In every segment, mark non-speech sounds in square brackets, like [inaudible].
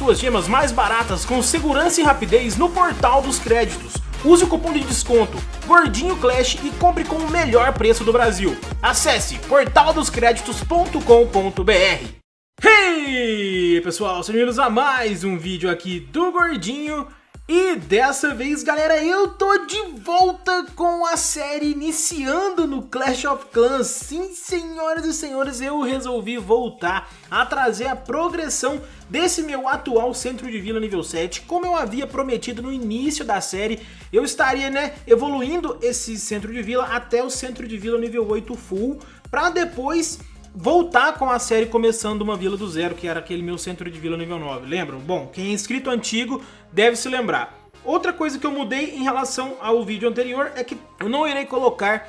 suas gemas mais baratas com segurança e rapidez no portal dos créditos. Use o cupom de desconto Gordinho Clash e compre com o melhor preço do Brasil. Acesse portaldoscreditos.com.br Hey pessoal, sejam bem-vindos a mais um vídeo aqui do Gordinho e dessa vez, galera, eu tô de volta com a série iniciando no Clash of Clans. Sim, senhoras e senhores, eu resolvi voltar a trazer a progressão desse meu atual centro de vila nível 7. Como eu havia prometido no início da série, eu estaria, né, evoluindo esse centro de vila até o centro de vila nível 8 full, pra depois voltar com a série começando uma vila do zero, que era aquele meu centro de vila nível 9, lembram? Bom, quem é inscrito antigo deve se lembrar. Outra coisa que eu mudei em relação ao vídeo anterior é que eu não irei colocar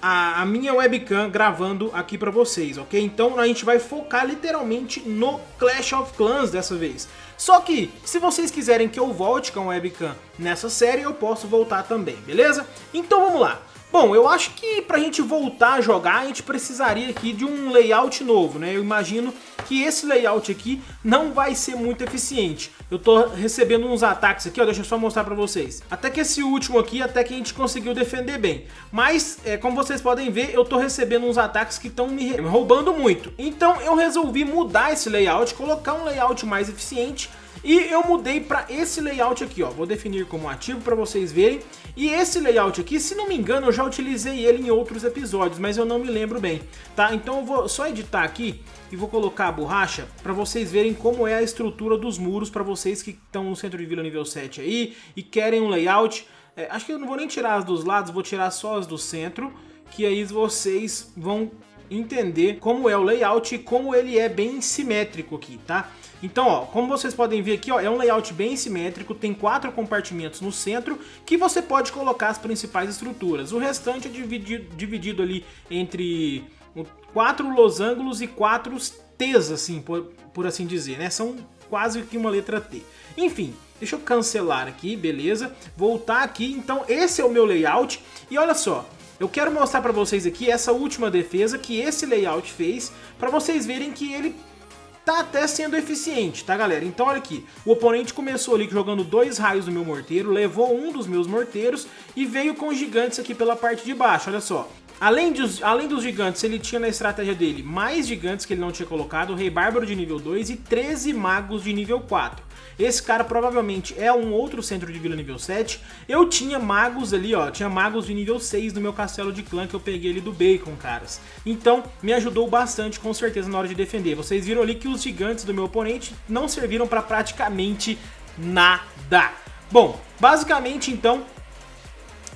a, a minha webcam gravando aqui pra vocês, ok? Então a gente vai focar literalmente no Clash of Clans dessa vez. Só que, se vocês quiserem que eu volte com a webcam nessa série, eu posso voltar também, beleza? Então vamos lá. Bom, eu acho que pra gente voltar a jogar, a gente precisaria aqui de um layout novo, né? Eu imagino que esse layout aqui não vai ser muito eficiente. Eu tô recebendo uns ataques aqui, ó, deixa eu só mostrar pra vocês. Até que esse último aqui, até que a gente conseguiu defender bem. Mas, é, como vocês podem ver, eu tô recebendo uns ataques que estão me roubando muito. Então eu resolvi mudar esse layout, colocar um layout mais eficiente e eu mudei para esse layout aqui, ó. Vou definir como ativo para vocês verem. E esse layout aqui, se não me engano, eu já utilizei ele em outros episódios, mas eu não me lembro bem, tá? Então eu vou só editar aqui e vou colocar a borracha para vocês verem como é a estrutura dos muros para vocês que estão no centro de vila nível 7 aí e querem um layout. É, acho que eu não vou nem tirar as dos lados, vou tirar só as do centro, que aí vocês vão entender como é o layout e como ele é bem simétrico aqui, tá? Então, ó, como vocês podem ver aqui, ó, é um layout bem simétrico, tem quatro compartimentos no centro que você pode colocar as principais estruturas. O restante é dividido, dividido ali entre quatro losangos e quatro T's, assim, por, por assim dizer, né? São quase que uma letra T. Enfim, deixa eu cancelar aqui, beleza? Voltar aqui, então esse é o meu layout. E olha só, eu quero mostrar para vocês aqui essa última defesa que esse layout fez, para vocês verem que ele tá até sendo eficiente, tá galera? Então olha aqui, o oponente começou ali jogando dois raios no meu morteiro, levou um dos meus morteiros e veio com gigantes aqui pela parte de baixo, olha só. Além dos, além dos gigantes, ele tinha na estratégia dele mais gigantes que ele não tinha colocado, o Rei Bárbaro de nível 2 e 13 magos de nível 4. Esse cara provavelmente é um outro centro de vila nível 7. Eu tinha magos ali, ó, tinha magos de nível 6 no meu castelo de clã que eu peguei ali do Bacon, caras. Então, me ajudou bastante com certeza na hora de defender. Vocês viram ali que os gigantes do meu oponente não serviram para praticamente nada. Bom, basicamente então,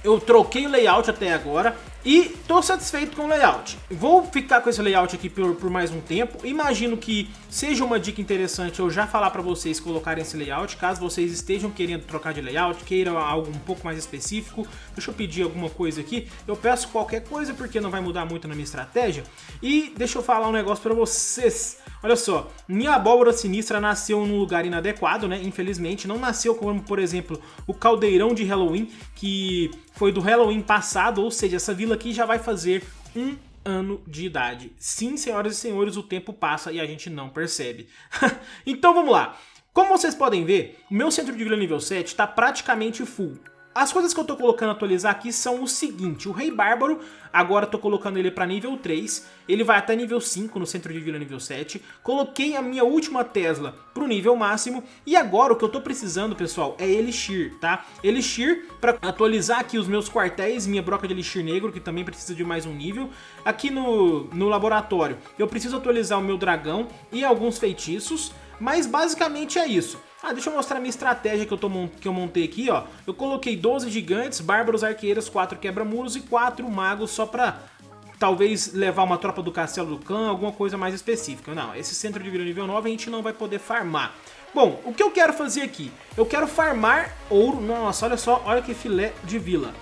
eu troquei o layout até agora. E tô satisfeito com o layout. Vou ficar com esse layout aqui por, por mais um tempo. Imagino que seja uma dica interessante eu já falar para vocês colocarem esse layout. Caso vocês estejam querendo trocar de layout, queiram algo um pouco mais específico. Deixa eu pedir alguma coisa aqui. Eu peço qualquer coisa porque não vai mudar muito na minha estratégia. E deixa eu falar um negócio para vocês. Olha só, minha abóbora sinistra nasceu num lugar inadequado, né? Infelizmente, não nasceu como, por exemplo, o caldeirão de Halloween, que foi do Halloween passado, ou seja, essa vila aqui já vai fazer um ano de idade. Sim, senhoras e senhores, o tempo passa e a gente não percebe. [laughs] então vamos lá. Como vocês podem ver, o meu centro de vila nível 7 está praticamente full. As coisas que eu tô colocando atualizar aqui são o seguinte, o Rei Bárbaro, agora tô colocando ele para nível 3, ele vai até nível 5 no centro de vila nível 7, coloquei a minha última Tesla pro nível máximo, e agora o que eu tô precisando, pessoal, é Elixir, tá? Elixir para atualizar aqui os meus quartéis, minha broca de Elixir Negro, que também precisa de mais um nível. Aqui no, no laboratório, eu preciso atualizar o meu dragão e alguns feitiços, mas basicamente é isso. Ah, deixa eu mostrar a minha estratégia que eu, tô, que eu montei aqui, ó. Eu coloquei 12 gigantes, bárbaros, arqueiras, 4 quebra-muros e 4 magos só pra talvez levar uma tropa do castelo do clã, alguma coisa mais específica. Não, esse centro de vila nível 9 a gente não vai poder farmar. Bom, o que eu quero fazer aqui? Eu quero farmar ouro. Nossa, olha só, olha que filé de vila.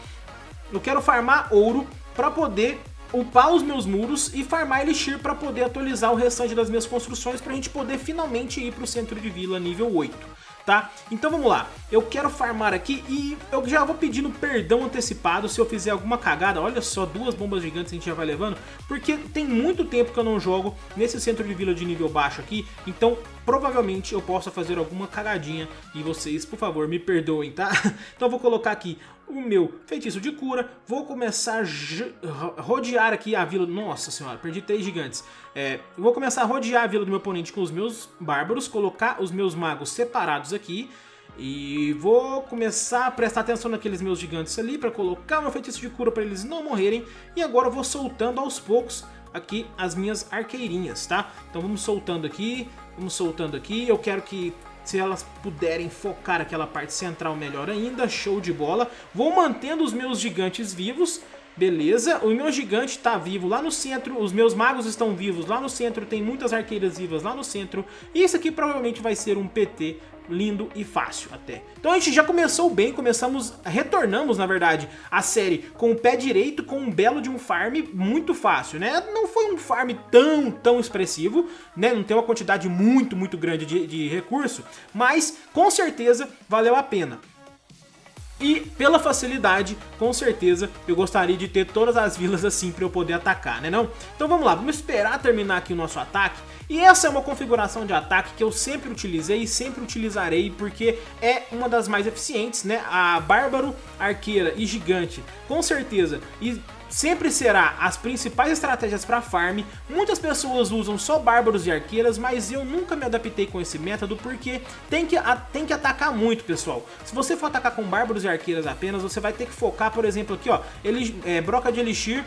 Eu quero farmar ouro para poder upar os meus muros e farmar Elixir para poder atualizar o restante das minhas construções para a gente poder finalmente ir para o centro de vila nível 8. Tá? Então vamos lá, eu quero farmar aqui e eu já vou pedindo perdão antecipado se eu fizer alguma cagada, olha só, duas bombas gigantes a gente já vai levando, porque tem muito tempo que eu não jogo nesse centro de vila de nível baixo aqui, então provavelmente eu possa fazer alguma cagadinha e vocês, por favor, me perdoem, tá? [laughs] Então eu vou colocar aqui o meu feitiço de cura, vou começar a rodear aqui a vila... Nossa senhora, perdi três gigantes. É, vou começar a rodear a vila do meu oponente com os meus bárbaros, colocar os meus magos separados aqui e vou começar a prestar atenção naqueles meus gigantes ali para colocar meu feitiço de cura para eles não morrerem. E agora eu vou soltando aos poucos aqui as minhas arqueirinhas, tá? Então vamos soltando aqui, vamos soltando aqui. Eu quero que se elas puderem focar aquela parte central melhor ainda, show de bola. Vou mantendo os meus gigantes vivos, beleza. O meu gigante está vivo lá no centro, os meus magos estão vivos lá no centro, tem muitas arqueiras vivas lá no centro. E isso aqui provavelmente vai ser um PT lindo e fácil até. Então a gente já começou bem, começamos, retornamos na verdade a série com o pé direito, com um belo de um farm muito fácil, né? Não foi um farm tão, tão expressivo, né? Não tem uma quantidade muito, muito grande de, de recurso, mas com certeza valeu a pena. E pela facilidade, com certeza, eu gostaria de ter todas as vilas assim para eu poder atacar, né não? Então vamos lá, vamos esperar terminar aqui o nosso ataque. E essa é uma configuração de ataque que eu sempre utilizei e sempre utilizarei porque é uma das mais eficientes, né? A Bárbaro, Arqueira e Gigante, com certeza. E sempre será as principais estratégias para farm. Muitas pessoas usam só bárbaros e arqueiras, mas eu nunca me adaptei com esse método porque tem que, tem que atacar muito, pessoal. Se você for atacar com bárbaros e arqueiras apenas, você vai ter que focar, por exemplo, aqui, ó, ele, é, broca de elixir,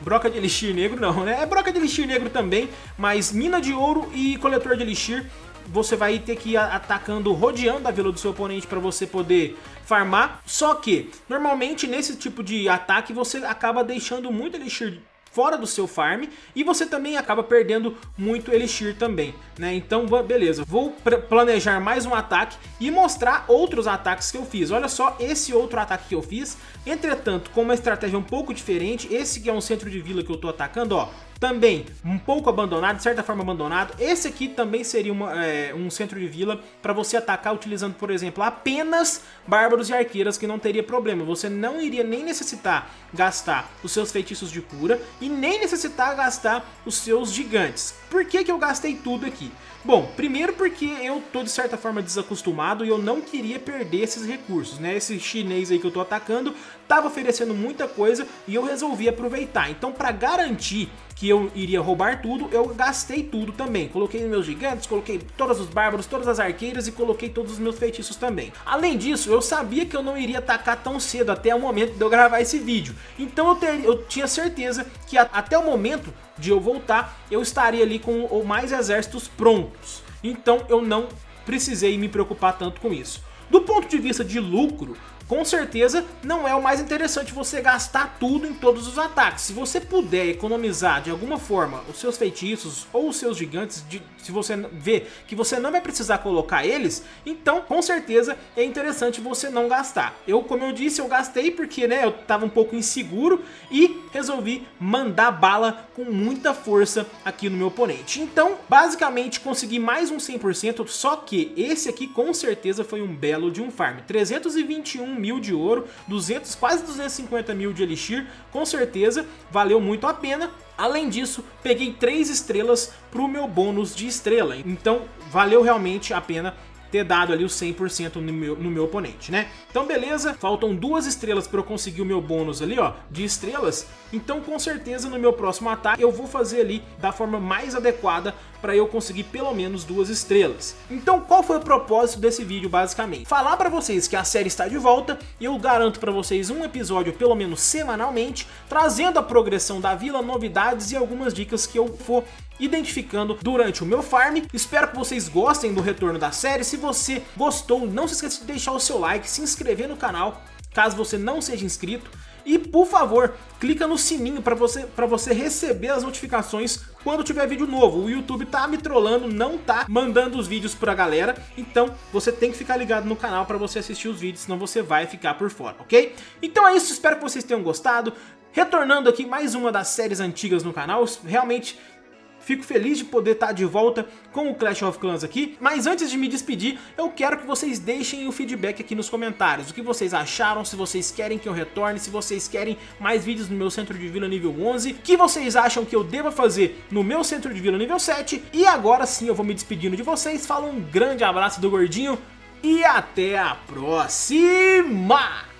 Broca de Elixir Negro não, né? É Broca de Elixir Negro também, mas Mina de Ouro e Coletor de Elixir você vai ter que ir atacando, rodeando a vila do seu oponente para você poder farmar. Só que, normalmente nesse tipo de ataque você acaba deixando muito Elixir fora do seu farm e você também acaba perdendo muito Elixir também, né? Então, beleza, vou planejar mais um ataque e mostrar outros ataques que eu fiz. Olha só esse outro ataque que eu fiz, entretanto, com uma estratégia um pouco diferente, esse que é um centro de vila que eu tô atacando, ó, também um pouco abandonado, de certa forma abandonado. Esse aqui também seria uma, é, um centro de vila para você atacar utilizando, por exemplo, apenas bárbaros e arqueiras que não teria problema. Você não iria nem necessitar gastar os seus feitiços de cura e nem necessitar gastar os seus gigantes. Por que, que eu gastei tudo aqui? Bom, primeiro porque eu tô de certa forma desacostumado e eu não queria perder esses recursos, né? Esse chinês aí que eu tô atacando tava oferecendo muita coisa e eu resolvi aproveitar. Então para garantir que eu iria roubar tudo, eu gastei tudo também. Coloquei meus gigantes, coloquei todos os bárbaros, todas as arqueiras e coloquei todos os meus feitiços também. Além disso, eu sabia que eu não iria atacar tão cedo até o momento de eu gravar esse vídeo. Então eu, ter, eu tinha certeza que a, até o momento de eu voltar, eu estaria ali com mais exércitos prontos. Então eu não precisei me preocupar tanto com isso. Do ponto de vista de lucro, com certeza não é o mais interessante você gastar tudo em todos os ataques. Se você puder economizar de alguma forma os seus feitiços ou os seus gigantes, de, se você vê que você não vai precisar colocar eles, então com certeza é interessante você não gastar. Eu, como eu disse, eu gastei porque né, eu estava um pouco inseguro e resolvi mandar bala com muita força aqui no meu oponente. Então, basicamente, consegui mais um 100%, só que esse aqui com certeza foi um belo de um farm. 321 mil de ouro, 200, quase 250 mil de Elixir, com certeza valeu muito a pena. Além disso, peguei 3 estrelas para o meu bônus de estrela, então valeu realmente a pena ter dado ali o 100% no meu, no meu oponente, né? Então beleza, faltam duas estrelas para eu conseguir o meu bônus ali, ó, de estrelas. Então com certeza no meu próximo ataque eu vou fazer ali da forma mais adequada para eu conseguir pelo menos duas estrelas. Então qual foi o propósito desse vídeo basicamente? Falar para vocês que a série está de volta e eu garanto para vocês um episódio pelo menos semanalmente, trazendo a progressão da vila, novidades e algumas dicas que eu for identificando durante o meu farm. Espero que vocês gostem do retorno da série. Se você gostou, não se esqueça de deixar o seu like, se inscrever no canal, caso você não seja inscrito. E por favor, clica no sininho para você, pra você receber as notificações quando tiver vídeo novo. O YouTube tá me trollando, não tá mandando os vídeos pra galera, então você tem que ficar ligado no canal para você assistir os vídeos, senão você vai ficar por fora, ok? Então é isso, espero que vocês tenham gostado. Retornando aqui mais uma das séries antigas no canal, realmente fico feliz de poder estar de volta com o Clash of Clans aqui, mas antes de me despedir, eu quero que vocês deixem o feedback aqui nos comentários, o que vocês acharam, se vocês querem que eu retorne, se vocês querem mais vídeos no meu centro de vila nível 11, o que vocês acham que eu deva fazer no meu centro de vila nível 7, e agora sim eu vou me despedindo de vocês, falo um grande abraço do Gordinho, e até a próxima!